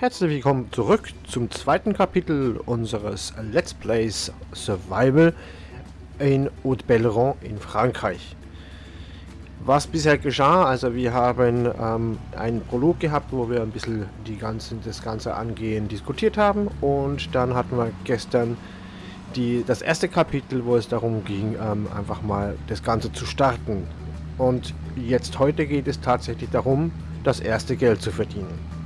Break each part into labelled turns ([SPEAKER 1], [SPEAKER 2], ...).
[SPEAKER 1] Herzlich willkommen zurück zum zweiten Kapitel unseres Let's Plays Survival in Haute-Belleron in Frankreich. Was bisher geschah, also wir haben ähm, einen Prolog gehabt, wo wir ein bisschen die ganzen, das ganze Angehen diskutiert haben und dann hatten wir gestern die, das erste Kapitel, wo es darum ging, ähm, einfach mal das Ganze zu starten. Und jetzt heute geht es tatsächlich darum, das erste Geld zu verdienen.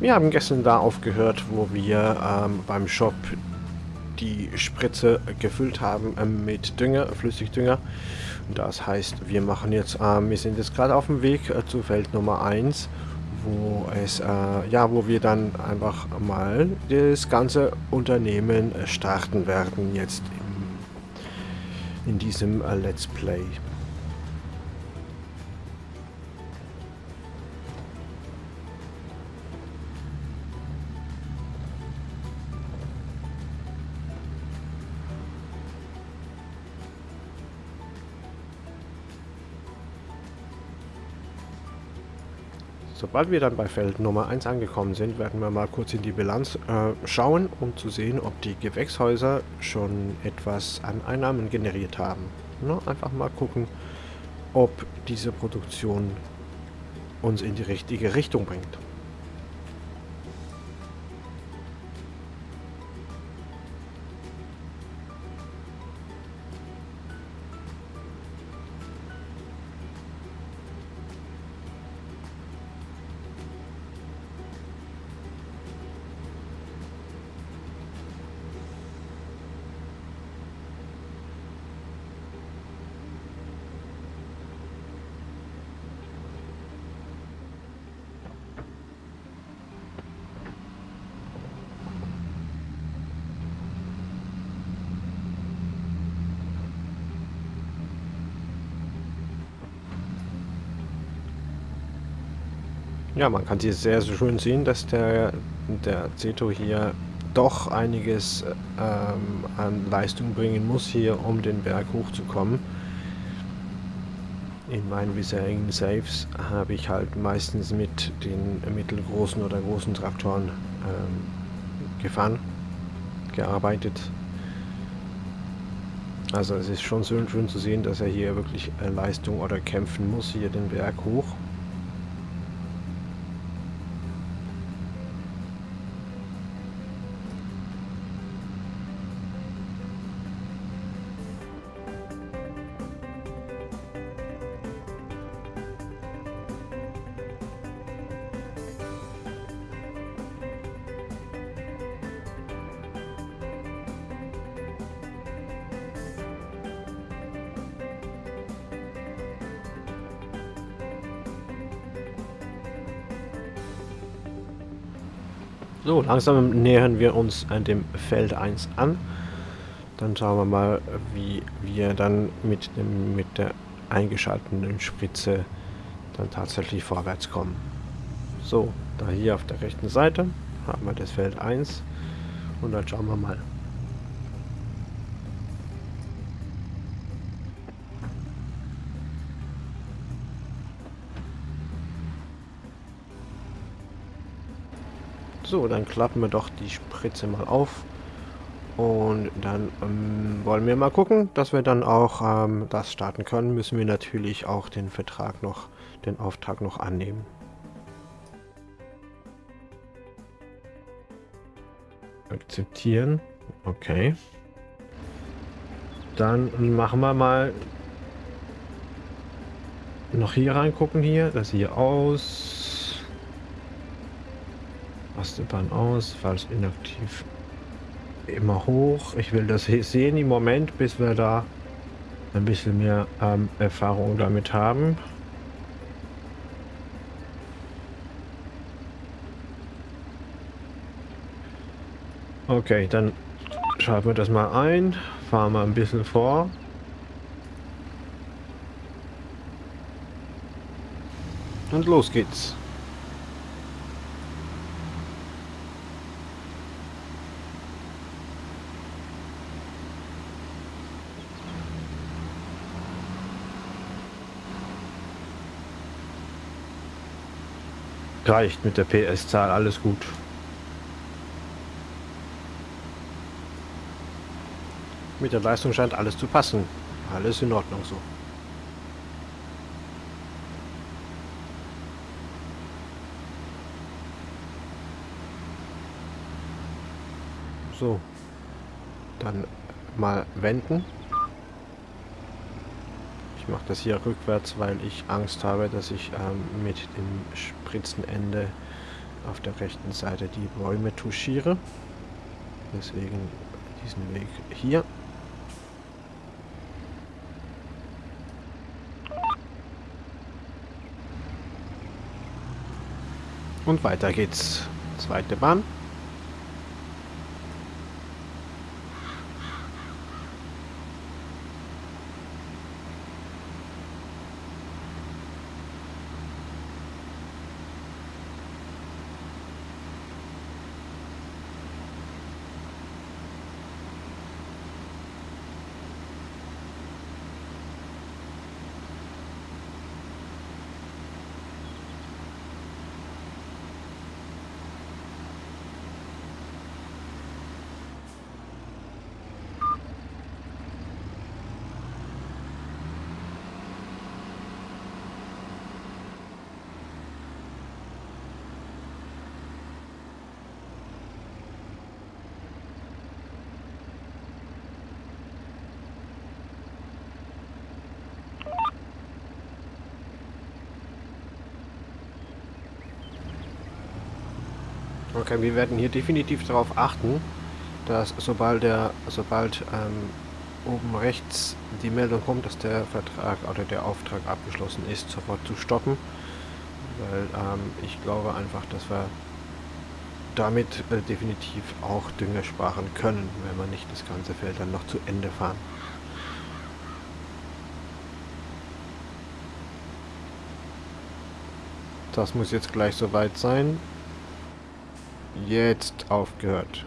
[SPEAKER 1] Wir haben gestern da aufgehört, wo wir ähm, beim Shop die Spritze gefüllt haben ähm, mit Dünger, Flüssigdünger. Das heißt, wir machen jetzt, ähm, wir sind jetzt gerade auf dem Weg äh, zu Feld Nummer 1, wo es, äh, ja, wo wir dann einfach mal das ganze Unternehmen starten werden jetzt im, in diesem äh, Let's Play. Sobald wir dann bei Feld Nummer 1 angekommen sind, werden wir mal kurz in die Bilanz äh, schauen, um zu sehen, ob die Gewächshäuser schon etwas an Einnahmen generiert haben. Na, einfach mal gucken, ob diese Produktion uns in die richtige Richtung bringt. Ja, man kann hier sehr, sehr schön sehen, dass der, der Zeto hier doch einiges ähm, an Leistung bringen muss, hier um den Berg hochzukommen. In meinen bisherigen Saves habe ich halt meistens mit den mittelgroßen oder großen Traktoren ähm, gefahren, gearbeitet. Also es ist schon schön, schön zu sehen, dass er hier wirklich äh, Leistung oder kämpfen muss, hier den Berg hoch. Langsam nähern wir uns an dem Feld 1 an. Dann schauen wir mal, wie wir dann mit, dem, mit der eingeschalteten Spritze dann tatsächlich vorwärts kommen. So, da hier auf der rechten Seite haben wir das Feld 1 und dann schauen wir mal. So, dann klappen wir doch die Spritze mal auf. Und dann ähm, wollen wir mal gucken, dass wir dann auch ähm, das starten können. Müssen wir natürlich auch den Vertrag noch, den Auftrag noch annehmen. Akzeptieren. Okay. Dann machen wir mal noch hier reingucken hier. Das hier aus. Bahn aus, falls inaktiv immer hoch. Ich will das sehen im Moment, bis wir da ein bisschen mehr ähm, Erfahrung damit haben. Okay, dann schalten wir das mal ein, fahren wir ein bisschen vor. Und los geht's. Reicht mit der PS-Zahl, alles gut. Mit der Leistung scheint alles zu passen. Alles in Ordnung so. So. Dann mal wenden. Ich mache das hier rückwärts, weil ich Angst habe, dass ich ähm, mit dem Spritzenende auf der rechten Seite die Bäume touchiere. Deswegen diesen Weg hier. Und weiter geht's. Zweite Bahn. Okay, wir werden hier definitiv darauf achten, dass sobald der, sobald ähm, oben rechts die Meldung kommt, dass der Vertrag oder der Auftrag abgeschlossen ist, sofort zu stoppen. Weil ähm, ich glaube einfach, dass wir damit äh, definitiv auch Dünger sparen können, wenn wir nicht das ganze Feld dann noch zu Ende fahren. Das muss jetzt gleich soweit sein. Jetzt aufgehört.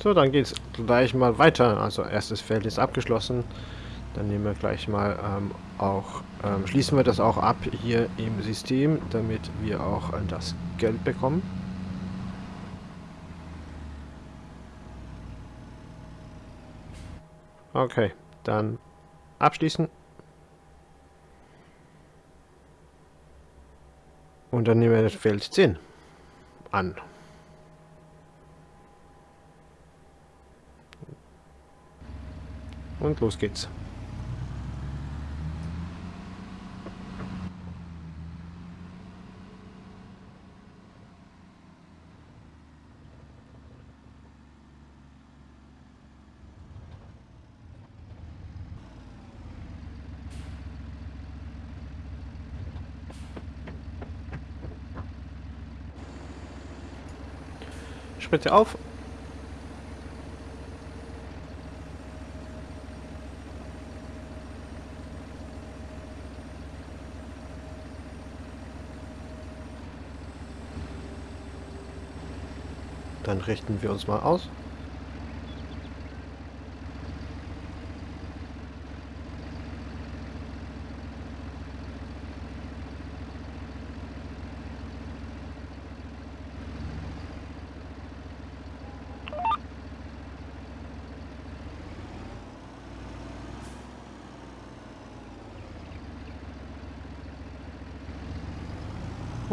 [SPEAKER 1] So, dann geht es gleich mal weiter. Also erstes Feld ist abgeschlossen. Dann nehmen wir gleich mal ähm, auch, ähm, schließen wir das auch ab hier im System, damit wir auch äh, das Geld bekommen. Okay, dann abschließen. Und dann nehmen wir das Feld 10 an. Und los geht's. Spritze auf. Dann richten wir uns mal aus.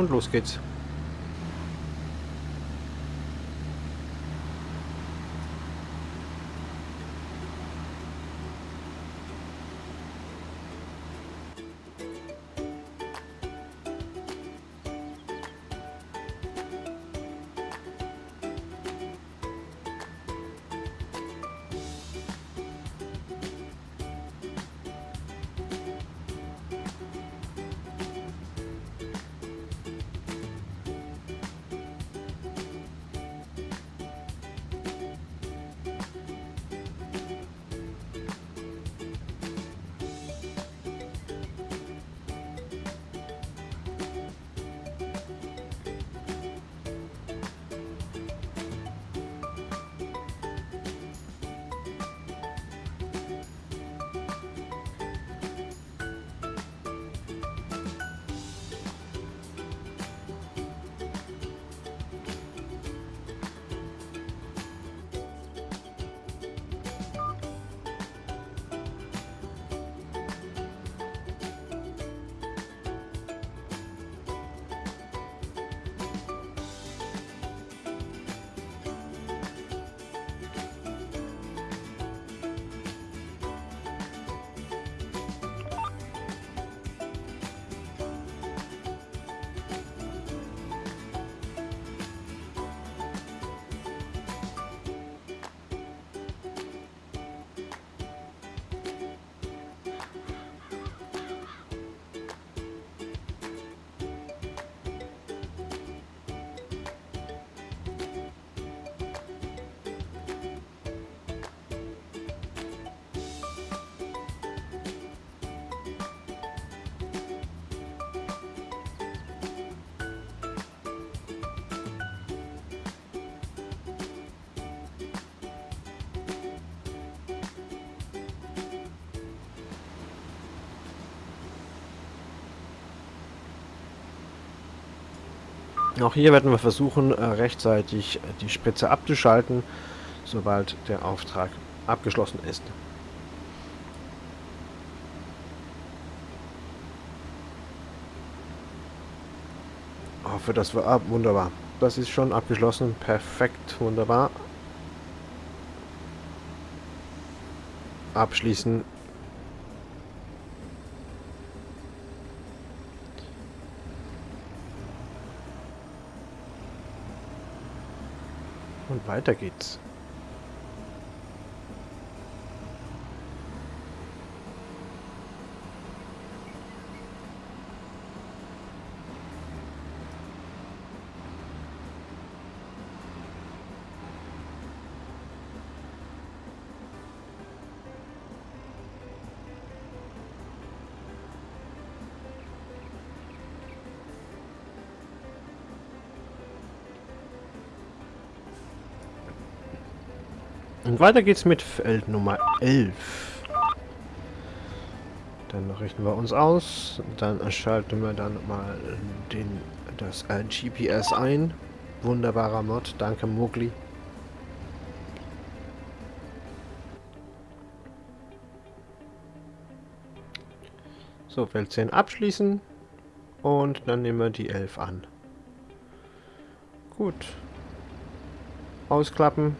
[SPEAKER 1] Und los geht's. Auch hier werden wir versuchen, äh, rechtzeitig die Spritze abzuschalten, sobald der Auftrag abgeschlossen ist. Hoffe, dass wir ab. Wunderbar. Das ist schon abgeschlossen. Perfekt. Wunderbar. Abschließen. Weiter geht's. Und weiter geht's mit Feld Nummer 11. Dann richten wir uns aus. Dann schalten wir dann mal den, das äh, GPS ein. Wunderbarer Mod. Danke, Mowgli. So, Feld 10 abschließen. Und dann nehmen wir die 11 an. Gut. Ausklappen.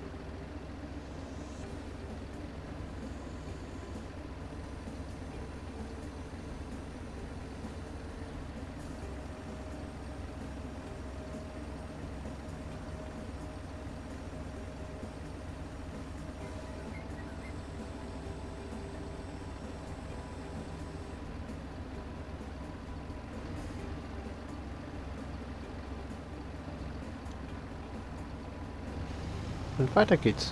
[SPEAKER 1] Und weiter geht's.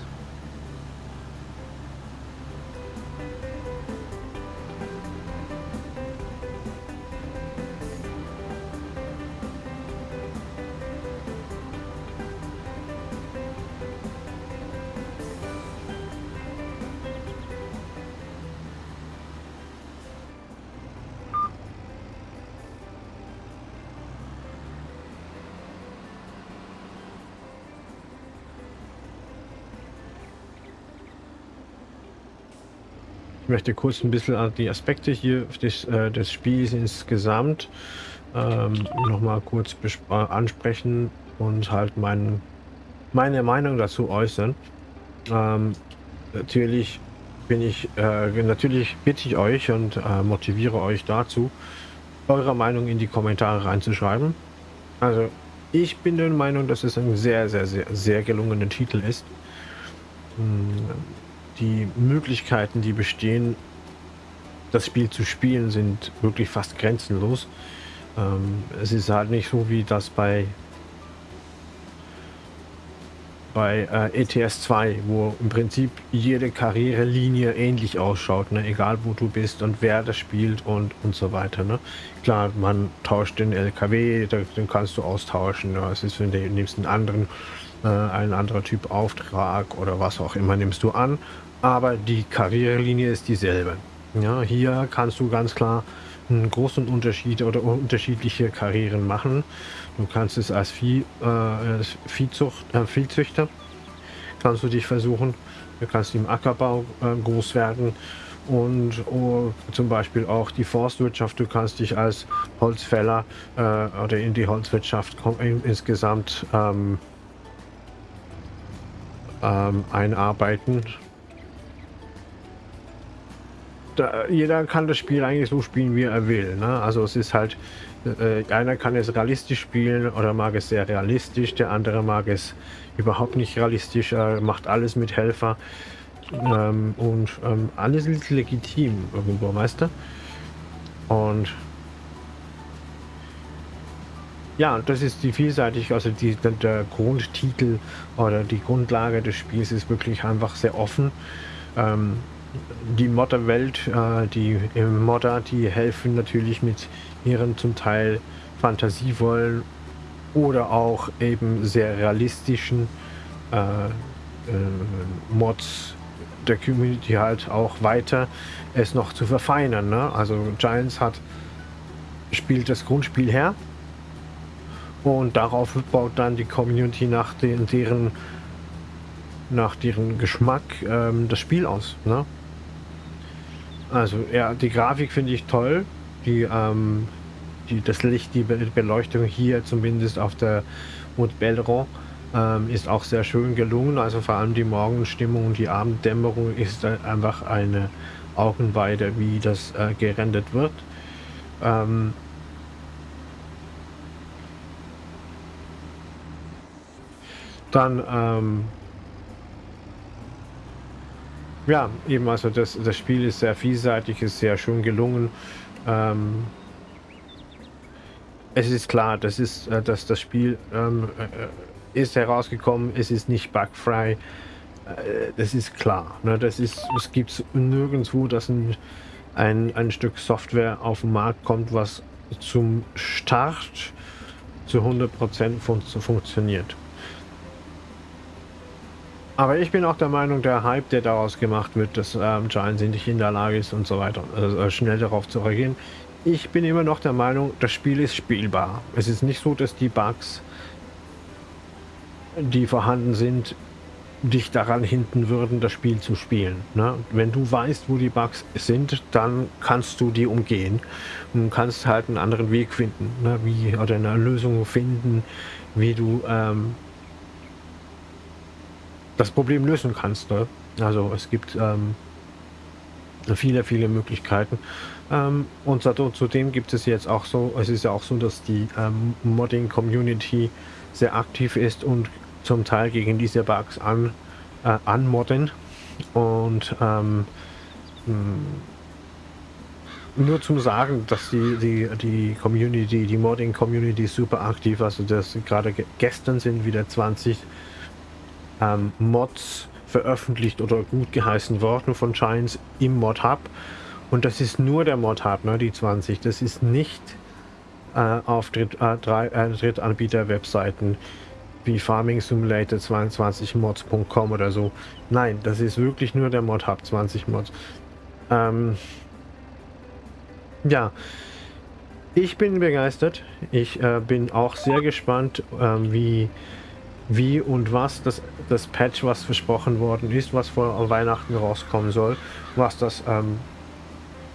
[SPEAKER 1] Möchte kurz ein bisschen die Aspekte hier des, äh, des Spiels insgesamt ähm, nochmal kurz ansprechen und halt mein, meine Meinung dazu äußern. Ähm, natürlich bin ich, äh, natürlich bitte ich euch und äh, motiviere euch dazu, eure Meinung in die Kommentare reinzuschreiben. Also ich bin der Meinung, dass es ein sehr, sehr, sehr, sehr gelungener Titel ist. Hm, die Möglichkeiten, die bestehen, das Spiel zu spielen, sind wirklich fast grenzenlos. Ähm, es ist halt nicht so wie das bei bei äh, ETS 2, wo im Prinzip jede Karrierelinie ähnlich ausschaut, ne? egal wo du bist und wer das spielt und und so weiter. Ne? Klar, man tauscht den LKW, den kannst du austauschen. Ne? Es ist, wenn du nimmst einen anderen, äh, ein anderer Typ Auftrag oder was auch immer nimmst du an aber die Karrierelinie ist dieselbe. Ja, hier kannst du ganz klar einen großen Unterschied oder unterschiedliche Karrieren machen. Du kannst es als Vieh, äh, Viehzucht, äh, Viehzüchter kannst du dich versuchen. Du kannst im Ackerbau äh, groß werden und oh, zum Beispiel auch die Forstwirtschaft. Du kannst dich als Holzfäller äh, oder in die Holzwirtschaft insgesamt ähm, ähm, einarbeiten da, jeder kann das Spiel eigentlich so spielen, wie er will. Ne? Also es ist halt, äh, einer kann es realistisch spielen oder mag es sehr realistisch, der andere mag es überhaupt nicht realistisch, er macht alles mit Helfer ähm, und ähm, alles ist legitim irgendwo, du? Und ja, das ist die vielseitig, also die, der Grundtitel oder die Grundlage des Spiels ist wirklich einfach sehr offen. Ähm, die Modderwelt, äh, die Modder, die helfen natürlich mit ihren zum Teil fantasievollen oder auch eben sehr realistischen äh, äh, Mods der Community halt auch weiter es noch zu verfeinern. Ne? Also Giants hat spielt das Grundspiel her Und darauf baut dann die Community nach den, deren, nach deren Geschmack ähm, das Spiel aus. Ne? Also ja, die Grafik finde ich toll. Die, ähm, die, das Licht, die Beleuchtung hier zumindest auf der Haute Belleron ähm, ist auch sehr schön gelungen. Also vor allem die Morgenstimmung und die Abenddämmerung ist einfach eine Augenweide, wie das äh, gerendert wird. Ähm, dann ähm, ja, eben also das, das Spiel ist sehr vielseitig, ist sehr schön gelungen. Ähm, es ist klar, das ist, äh, dass das Spiel ähm, äh, ist herausgekommen, es ist nicht bugfrei. Äh, das ist klar. Ne? Das ist, es gibt nirgendwo, dass ein, ein, ein Stück Software auf den Markt kommt, was zum Start zu 100% fun funktioniert. Aber ich bin auch der Meinung, der Hype, der daraus gemacht wird, dass ähm, Giants nicht in der Lage ist und so weiter, also schnell darauf zu reagieren. Ich bin immer noch der Meinung, das Spiel ist spielbar. Es ist nicht so, dass die Bugs, die vorhanden sind, dich daran hinten würden, das Spiel zu spielen. Ne? Wenn du weißt, wo die Bugs sind, dann kannst du die umgehen und kannst halt einen anderen Weg finden, ne? wie oder eine Lösung finden, wie du ähm, das Problem lösen kannst. Ne? Also es gibt ähm, viele, viele Möglichkeiten. Ähm, und zudem gibt es jetzt auch so, es ist ja auch so, dass die ähm, Modding-Community sehr aktiv ist und zum Teil gegen diese Bugs an, äh, anmodden. Und ähm, hm, nur zum Sagen, dass die, die, die Community, die Modding-Community super aktiv, also das gerade gestern sind wieder 20 ähm, Mods veröffentlicht oder gut geheißen worden von Giants im Mod Hub. Und das ist nur der Mod Hub, ne, die 20. Das ist nicht äh, auf Dritt, äh, drei, äh, Drittanbieter-Webseiten wie Farming Simulator 22 Mods.com oder so. Nein, das ist wirklich nur der Mod Hub 20 Mods. Ähm, ja, ich bin begeistert. Ich äh, bin auch sehr gespannt, äh, wie wie und was das, das Patch, was versprochen worden ist, was vor Weihnachten rauskommen soll, was das ähm,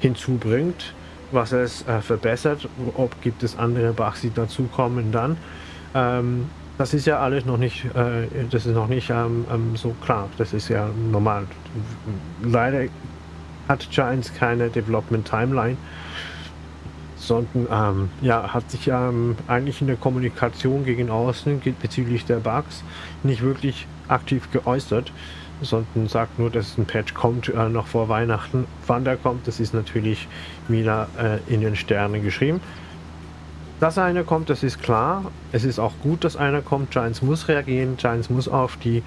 [SPEAKER 1] hinzubringt, was es äh, verbessert, ob gibt es andere Bugs, die dazukommen dann. Ähm, das ist ja alles noch nicht, äh, das ist noch nicht ähm, ähm so klar, das ist ja normal. Leider hat Giants keine Development Timeline sondern ähm, ja, hat sich ähm, eigentlich in der Kommunikation gegen außen bezüglich der Bugs nicht wirklich aktiv geäußert, sondern sagt nur, dass ein Patch kommt äh, noch vor Weihnachten. Wann der kommt, das ist natürlich wieder äh, in den Sternen geschrieben. Dass einer kommt, das ist klar. Es ist auch gut, dass einer kommt. Giants muss reagieren. Giants muss auf die,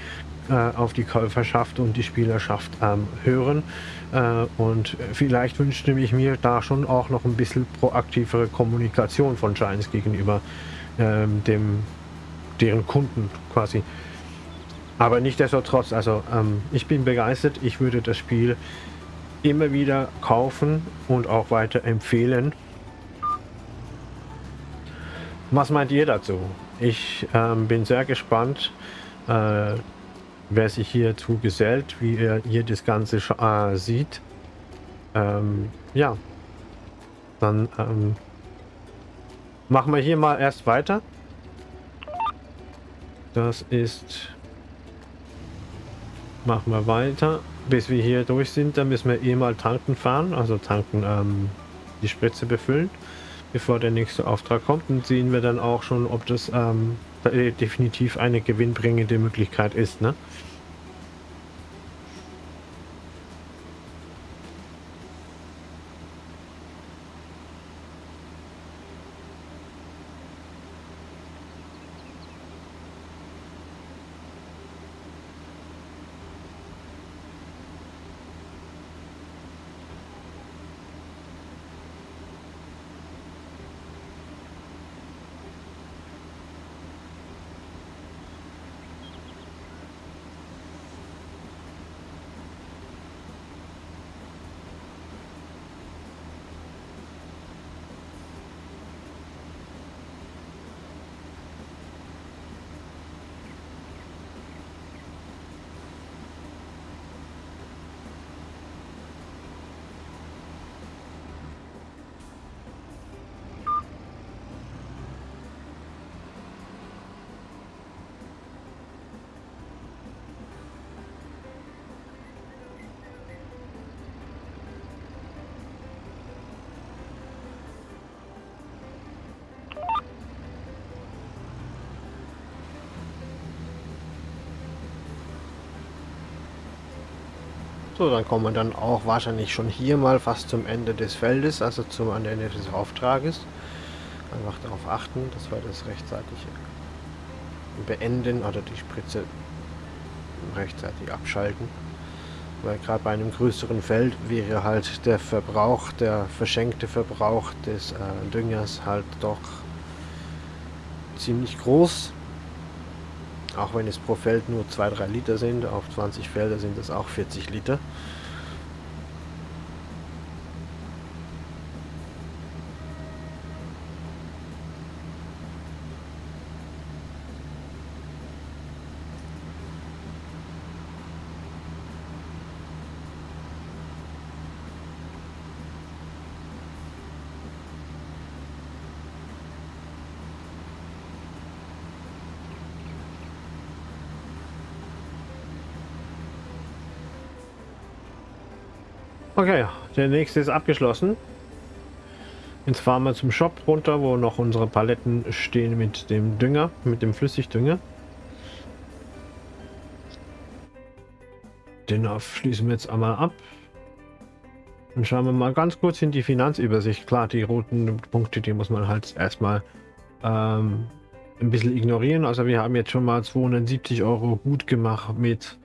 [SPEAKER 1] äh, auf die Käuferschaft und die Spielerschaft ähm, hören. Äh, und vielleicht wünschte ich mir da schon auch noch ein bisschen proaktivere Kommunikation von Giants gegenüber ähm, dem, deren Kunden quasi. Aber nichtsdestotrotz, also ähm, ich bin begeistert. Ich würde das Spiel immer wieder kaufen und auch weiter empfehlen. Was meint ihr dazu? Ich ähm, bin sehr gespannt. Äh, wer sich hierzu gesellt, wie er hier das Ganze äh, sieht. Ähm, ja, dann ähm, machen wir hier mal erst weiter. Das ist... Machen wir weiter. Bis wir hier durch sind, dann müssen wir eh mal tanken fahren. Also tanken, ähm, die Spritze befüllen, bevor der nächste Auftrag kommt. Und sehen wir dann auch schon, ob das ähm, definitiv eine gewinnbringende Möglichkeit ist. Ne? So, dann kommen wir dann auch wahrscheinlich schon hier mal fast zum Ende des Feldes, also zum Ende des Auftrages. Einfach darauf achten, dass wir das rechtzeitig beenden oder die Spritze rechtzeitig abschalten. Weil gerade bei einem größeren Feld wäre halt der Verbrauch, der verschenkte Verbrauch des äh, Düngers halt doch ziemlich groß. Auch wenn es pro Feld nur 2-3 Liter sind, auf 20 Felder sind es auch 40 Liter. Okay, der nächste ist abgeschlossen. Jetzt fahren wir zum Shop runter, wo noch unsere Paletten stehen mit dem Dünger, mit dem Flüssigdünger. Den schließen wir jetzt einmal ab. Dann schauen wir mal ganz kurz in die Finanzübersicht. Klar, die roten Punkte, die muss man halt erstmal ähm, ein bisschen ignorieren. Also wir haben jetzt schon mal 270 Euro gut gemacht mit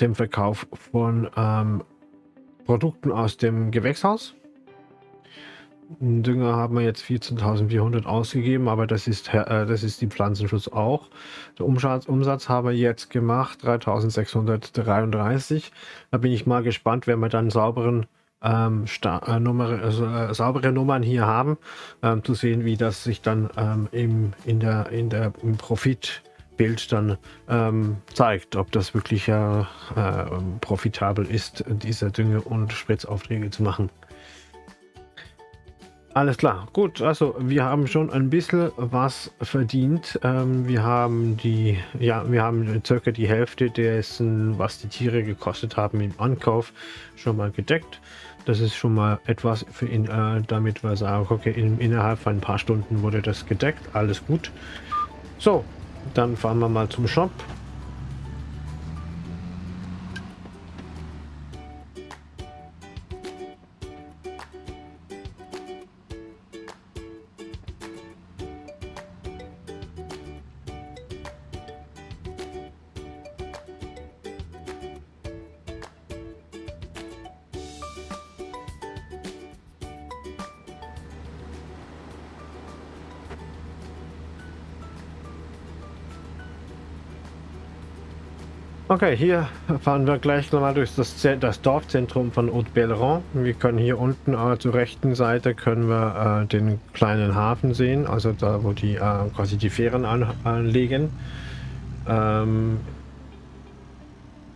[SPEAKER 1] dem Verkauf von ähm, Produkten aus dem Gewächshaus. Dünger haben wir jetzt 14.400 ausgegeben, aber das ist, äh, das ist die Pflanzenschutz auch. Der Umsatz, Umsatz haben wir jetzt gemacht, 3.633. Da bin ich mal gespannt, wenn wir dann sauberen ähm, äh, Nummer, also, äh, saubere Nummern hier haben, ähm, zu sehen, wie das sich dann ähm, im, in der, in der, im Profit Bild dann ähm, zeigt, ob das wirklich äh, äh, profitabel ist, diese Dünge- und Spritzaufträge zu machen. Alles klar, gut, also wir haben schon ein bisschen was verdient. Ähm, wir haben die, ja, wir haben circa die Hälfte dessen, was die Tiere gekostet haben im Ankauf, schon mal gedeckt. Das ist schon mal etwas für ihn, äh, damit wir sagen, okay, in, innerhalb von ein paar Stunden wurde das gedeckt, alles gut. So, dann fahren wir mal zum Shop. Okay, hier fahren wir gleich nochmal durch das, das, Dorfzentrum von Haute-Belleron. Wir können hier unten äh, zur rechten Seite können wir äh, den kleinen Hafen sehen, also da, wo die äh, quasi die Fähren an, anlegen. Ähm,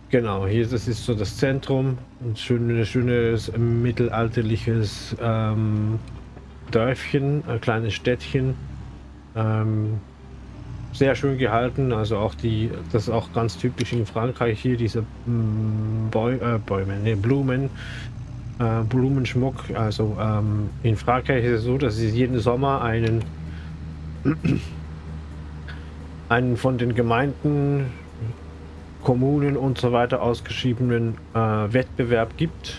[SPEAKER 1] genau, hier das ist so das Zentrum, ein schönes, schönes mittelalterliches ähm, Dörfchen, ein kleines Städtchen. Ähm, sehr schön gehalten. Also auch die, das ist auch ganz typisch in Frankreich hier, diese mm, Bäu äh, Bäume, nee, Blumen, äh, Blumenschmuck. Also ähm, in Frankreich ist es so, dass sie jeden Sommer einen, einen von den Gemeinden, Kommunen und so weiter ausgeschriebenen äh, Wettbewerb gibt.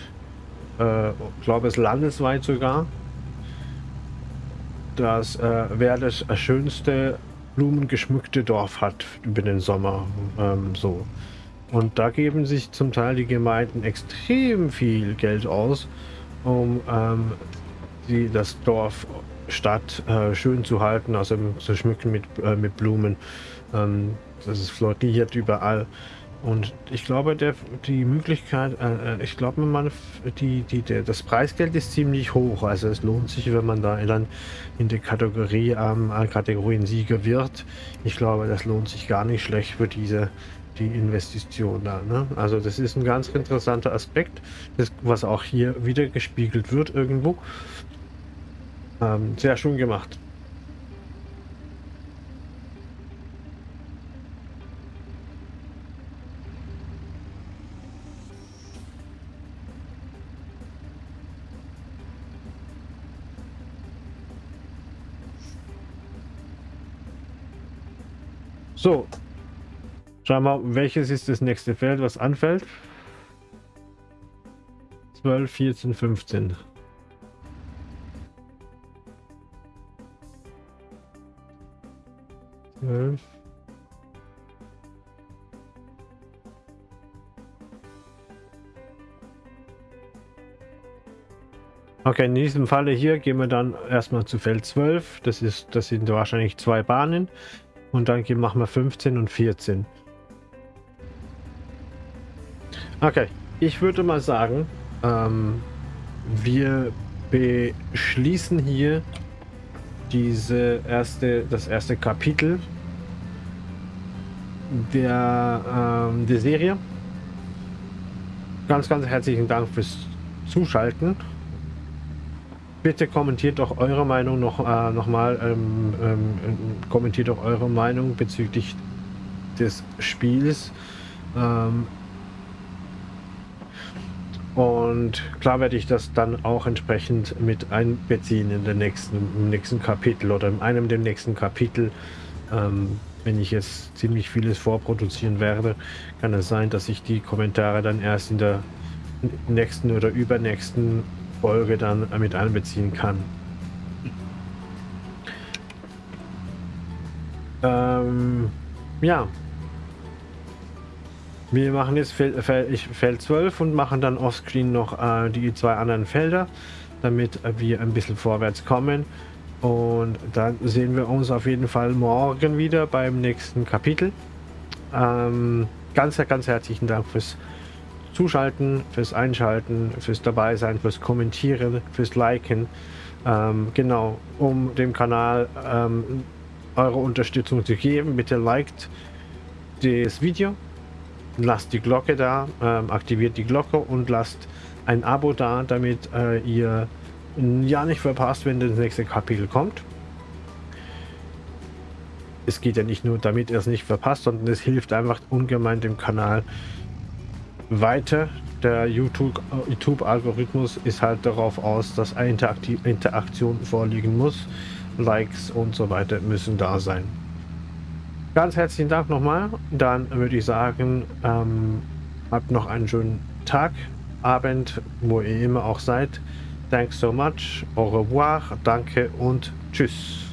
[SPEAKER 1] Äh, ich glaube es landesweit sogar. Das äh, wäre das schönste blumengeschmückte Dorf hat über den Sommer. Ähm, so. Und da geben sich zum Teil die Gemeinden extrem viel Geld aus, um ähm, die, das Dorf, Stadt äh, schön zu halten, also zu schmücken mit, äh, mit Blumen. Ähm, das ist floriert überall. Und ich glaube, der, die Möglichkeit, äh, äh ich glaube, die, die, der, das Preisgeld ist ziemlich hoch. Also es lohnt sich, wenn man da dann in der Kategorie ähm, Kategorien-Sieger wird. Ich glaube, das lohnt sich gar nicht schlecht für diese die Investition da. Ne? Also das ist ein ganz interessanter Aspekt, das, was auch hier wieder gespiegelt wird irgendwo. Ähm, sehr schön gemacht. So. Schauen wir mal, welches ist das nächste Feld, was anfällt. 12, 14, 15. Zwölf. Okay, in diesem Falle hier gehen wir dann erstmal zu Feld 12. Das, ist, das sind wahrscheinlich zwei Bahnen. Und dann machen wir 15 und 14. Okay, ich würde mal sagen, ähm, wir beschließen hier diese erste, das erste Kapitel der, ähm, der Serie. Ganz, ganz herzlichen Dank fürs Zuschalten bitte kommentiert doch eure Meinung noch, äh, noch mal, ähm, ähm, kommentiert doch eure Meinung bezüglich des Spiels. Ähm, und klar werde ich das dann auch entsprechend mit einbeziehen in den nächsten, im nächsten Kapitel oder in einem der nächsten Kapitel. Ähm, wenn ich jetzt ziemlich vieles vorproduzieren werde, kann es sein, dass ich die Kommentare dann erst in der nächsten oder übernächsten Folge dann mit einbeziehen kann. Ähm, ja. Wir machen jetzt Feld, Feld 12 und machen dann offscreen noch äh, die zwei anderen Felder, damit wir ein bisschen vorwärts kommen. Und dann sehen wir uns auf jeden Fall morgen wieder beim nächsten Kapitel. Ähm, ganz, ganz herzlichen Dank fürs Zuschalten, fürs Einschalten, fürs Dabeisein, fürs Kommentieren, fürs Liken. Ähm, genau, um dem Kanal ähm, eure Unterstützung zu geben, bitte liked das Video, lasst die Glocke da, ähm, aktiviert die Glocke und lasst ein Abo da, damit äh, ihr ja nicht verpasst, wenn das nächste Kapitel kommt. Es geht ja nicht nur, damit ihr es nicht verpasst, sondern es hilft einfach ungemein dem Kanal, weiter. Der YouTube-Algorithmus ist halt darauf aus, dass eine Interaktion vorliegen muss. Likes und so weiter müssen da sein. Ganz herzlichen Dank nochmal. Dann würde ich sagen, ähm, habt noch einen schönen Tag, Abend, wo ihr immer auch seid. Thanks so much, au revoir, danke und tschüss.